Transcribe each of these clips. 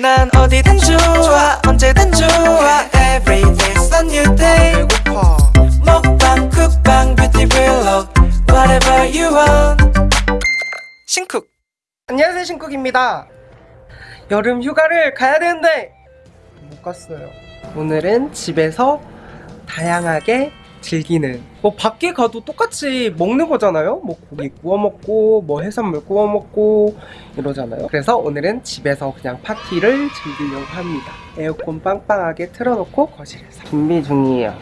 난 어디든 좋아 언제든 좋아. Every day's a new day. 먹방 쿡방 뷰티 블록 Whatever you want. 신쿡. 안녕하세요 신쿡입니다. 여름 휴가를 가야 되는데 못 갔어요. 오늘은 집에서 다양하게 즐기는. 뭐 밖에 가도 똑같이 먹는 거잖아요? 뭐 고기 구워 먹고 뭐 해산물 구워 먹고 이러잖아요. 그래서 오늘은 집에서 그냥 파티를 즐기려고 합니다. 에어컨 빵빵하게 틀어놓고 거실에서. 준비 중이에요.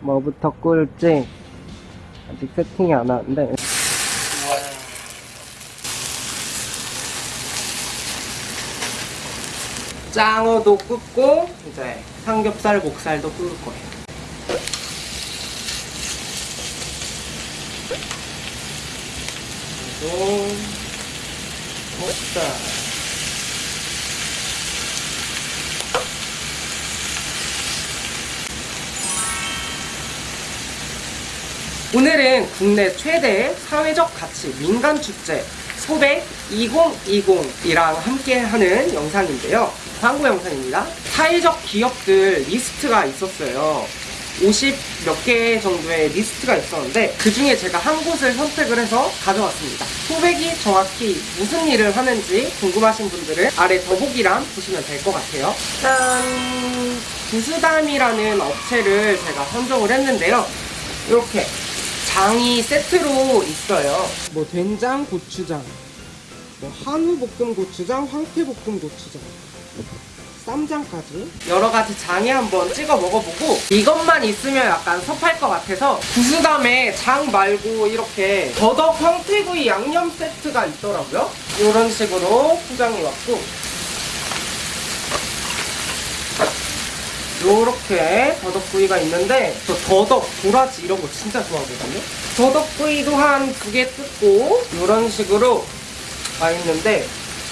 뭐부터 꿀지 아직 세팅이 안 하는데. 짱어도 굽고 이제 삼겹살 목살도 구울 거예요 그리고 목살 오늘은 국내 최대 사회적 가치 민간 축제 소백 2020이랑 함께하는 영상인데요. 광고 영상입니다. 사회적 기업들 리스트가 있었어요. 50 몇 개 정도의 리스트가 있었는데 그 중에 제가 한 곳을 선택을 해서 가져왔습니다. 소백이 정확히 무슨 일을 하는지 궁금하신 분들은 아래 더보기란 보시면 될 것 같아요. 짠! 구스담이라는 업체를 제가 선정을 했는데요. 이렇게 장이 세트로 있어요. 뭐 된장, 고추장, 뭐 한우 볶음 고추장, 황태 볶음 고추장, 쌈장까지 여러 가지 장에 한번 찍어 먹어보고 이것만 있으면 약간 섭할 것 같아서 구수담에 장 말고 이렇게 더덕 황태구이 양념 세트가 있더라고요. 이런 식으로 포장이 왔고 요렇게 더덕구이가 있는데 저 더덕, 도라지 이런 거 진짜 좋아하거든요 더덕구이도 한 두 개 뜯고 이런 식으로 와 있는데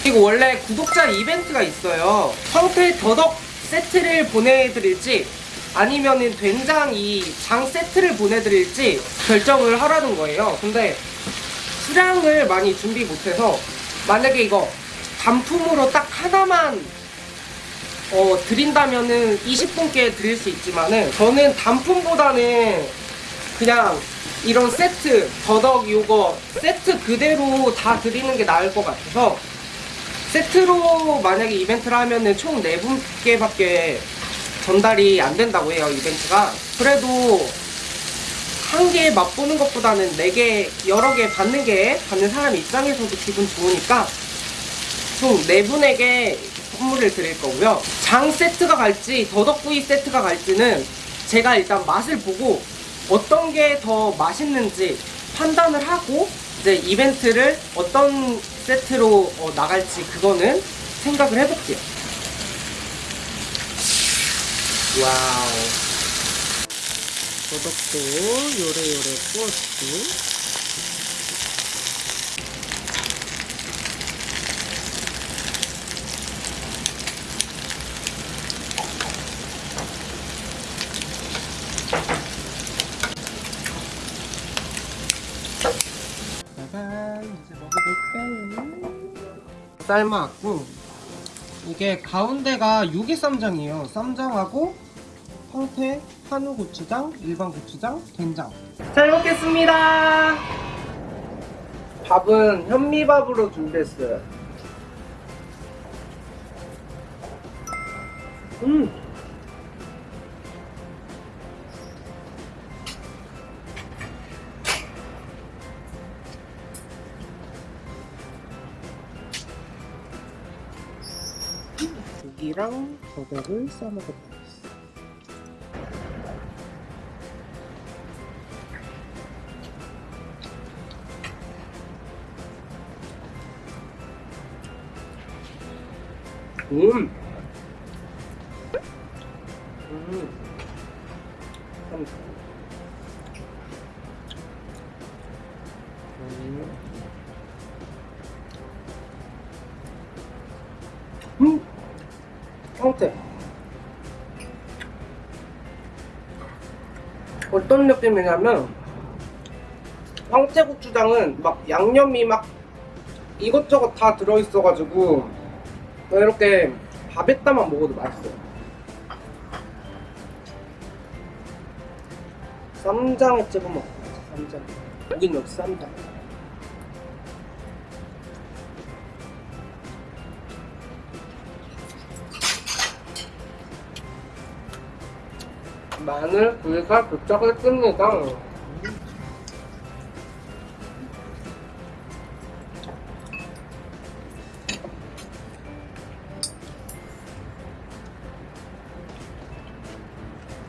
이거 원래 구독자 이벤트가 있어요. 황태 더덕 세트를 보내드릴지 아니면은 된장 이 장 세트를 보내드릴지 결정을 하라는 거예요. 근데 수량을 많이 준비 못해서 만약에 이거 단품으로 딱 하나만 어, 드린다면은 20분께 드릴 수 있지만은 저는 단품보다는 그냥 이런 세트 더덕 요거 세트 그대로 다 드리는 게 나을 것 같아서 세트로 만약에 이벤트를 하면은 총 4분께밖에 전달이 안 된다고 해요 이벤트가 그래도 한 개 맛보는 것보다는 4개 여러 개 받는 게 받는 사람 입장에서도 기분 좋으니까 총 4분에게 선물을 드릴 거고요. 장 세트가 갈지 더덕구이 세트가 갈지는 제가 일단 맛을 보고 어떤 게 더 맛있는지 판단을 하고 이제 이벤트를 어떤 세트로 어, 나갈지 그거는 생각을 해볼게요. 와우. 더덕도 요래요래 구웠고 삶아왔고 이게 가운데가 유기 쌈장이에요. 쌈장하고 황태, 한우 고추장, 일반 고추장, 된장. 잘 먹겠습니다. 밥은 현미밥으로 준비했어요. 음 고기랑 버섯을 싸먹어보겠습니다. 음. 음. 참. 음. 음. 황태 어떤 느낌이냐면 황태고추장은 막 양념이 막 이것저것 다 들어있어가지고 이렇게 밥에다만 먹어도 맛있어요. 쌈장에 찍어 먹어. 쌈장. 여긴 역시 쌈장. 마늘 구이가 도착을 씁니다.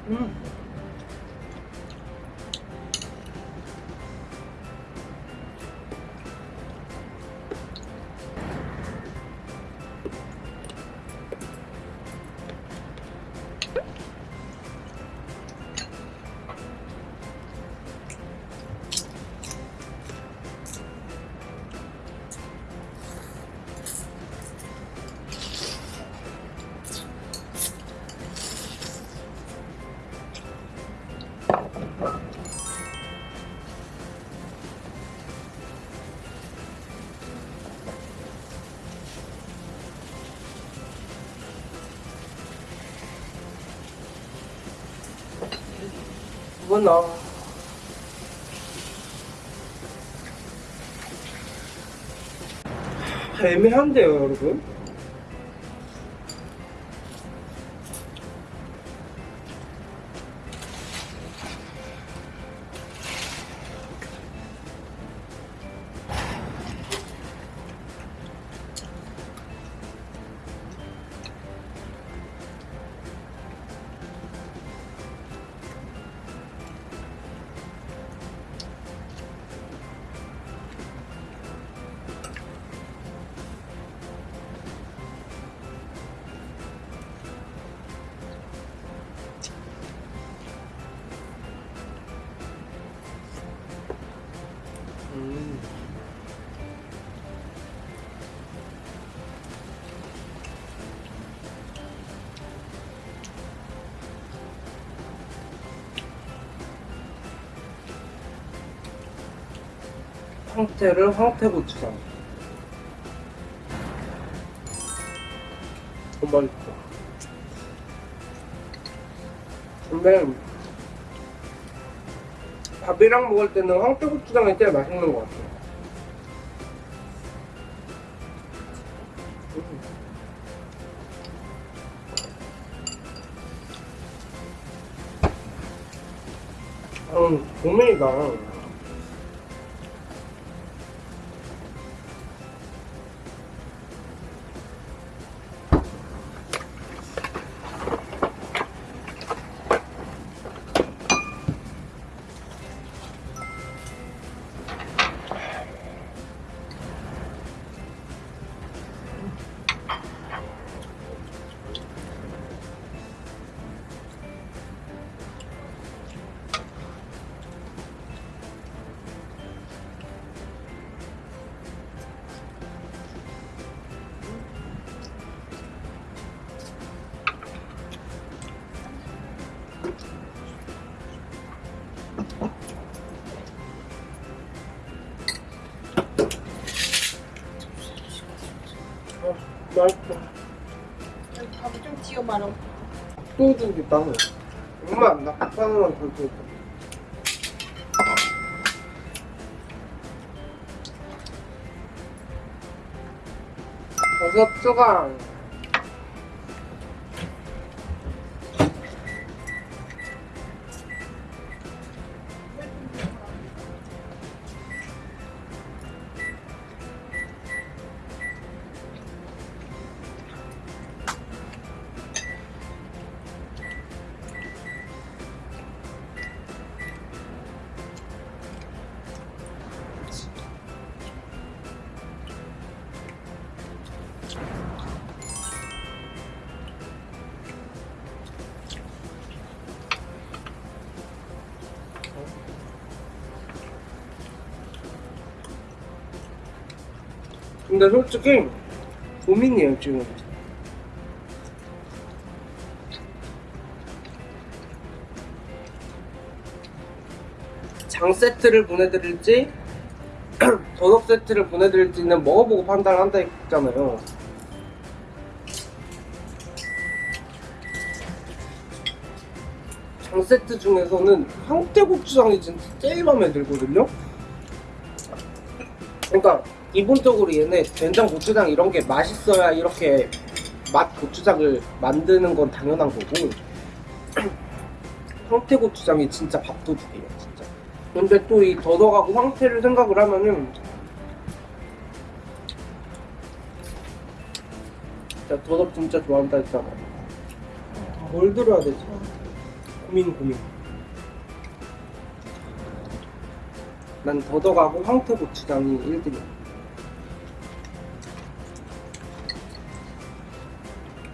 음. 이건 나. 애매한데요, 여러분? 황태를 황태고추장. 너무 맛있어. 근데 밥이랑 먹을 때는 황태고추장이 제일 맛있는 것 같아요. 음. 음, 고민이다. 맛있어. 밥을 좀 지어 말아. 소주기 따로. 엄마, 나 닭가슴만 더 줘. 버섯 추가. 근데 솔직히 고민이에요 지금. 장 세트를 보내드릴지 더덕 세트를 보내드릴지는 먹어보고 판단을 한다 했잖아요. 장 세트 중에서는 황태고추장이 진짜 제일 마음에 들거든요? 그러니까 기본적으로 얘네 된장 고추장 이런 게 맛있어야 이렇게 맛 고추장을 만드는 건 당연한 거고 황태 고추장이 진짜 밥도둑이에요 진짜. 근데 또 이 더덕하고 황태를 생각을 하면은 진짜 더덕 진짜 좋아한다 했잖아. 뭘 들어야 되지? 고민 고민. 난 더덕하고 황태고추장이 1등이야.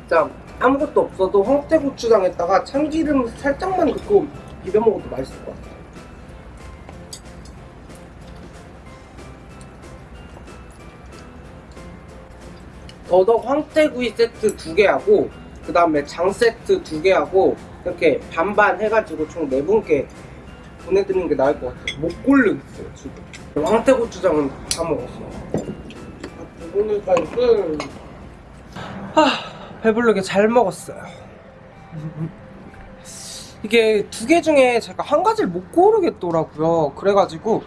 진짜 아무것도 없어도 황태고추장에다가 참기름 살짝만 넣고 비벼 먹어도 맛있을 것 같아. 더덕 황태구이 세트 두 개 하고 그 다음에 장 세트 두 개 하고 이렇게 반반 해가지고 총 네 분께 보내드리는 게 나을 것 같아요. 못 고르겠어요 지금. 황태고추장은 다 먹었어. 배부르니까 이거 아 배부르게 잘 먹었어요. 이게 두 개 중에 제가 한 가지를 못 고르겠더라고요. 그래가지고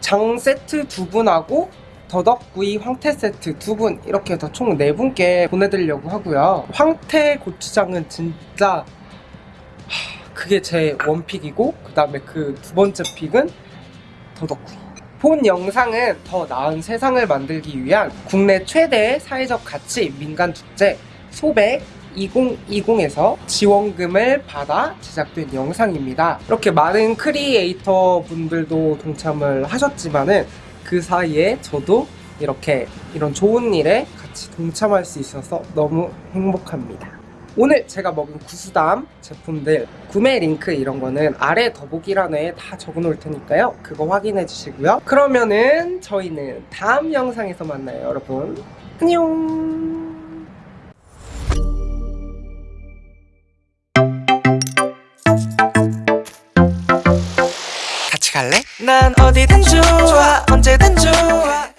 장 세트 두 분하고 더덕구이 황태 세트 두 분 이렇게 해서 총 네 분께 보내드리려고 하고요. 황태 고추장은 진짜 하, 그게 제 원픽이고 그 다음에 그 두 번째 픽은 더덕구이. 본 영상은 더 나은 세상을 만들기 위한 국내 최대 사회적 가치 민간 축제 소백 2020에서 지원금을 받아 제작된 영상입니다. 이렇게 많은 크리에이터 분들도 동참을 하셨지만은 그 사이에 저도 이렇게 이런 좋은 일에 같이 동참할 수 있어서 너무 행복합니다. 오늘 제가 먹은 구수담 제품들 구매 링크 이런 거는 아래 더보기란에 다 적어 놓을 테니까요. 그거 확인해 주시고요. 그러면은 저희는 다음 영상에서 만나요, 여러분. 안녕. 같이 갈래? 난 어디든 좋아 언제든 좋아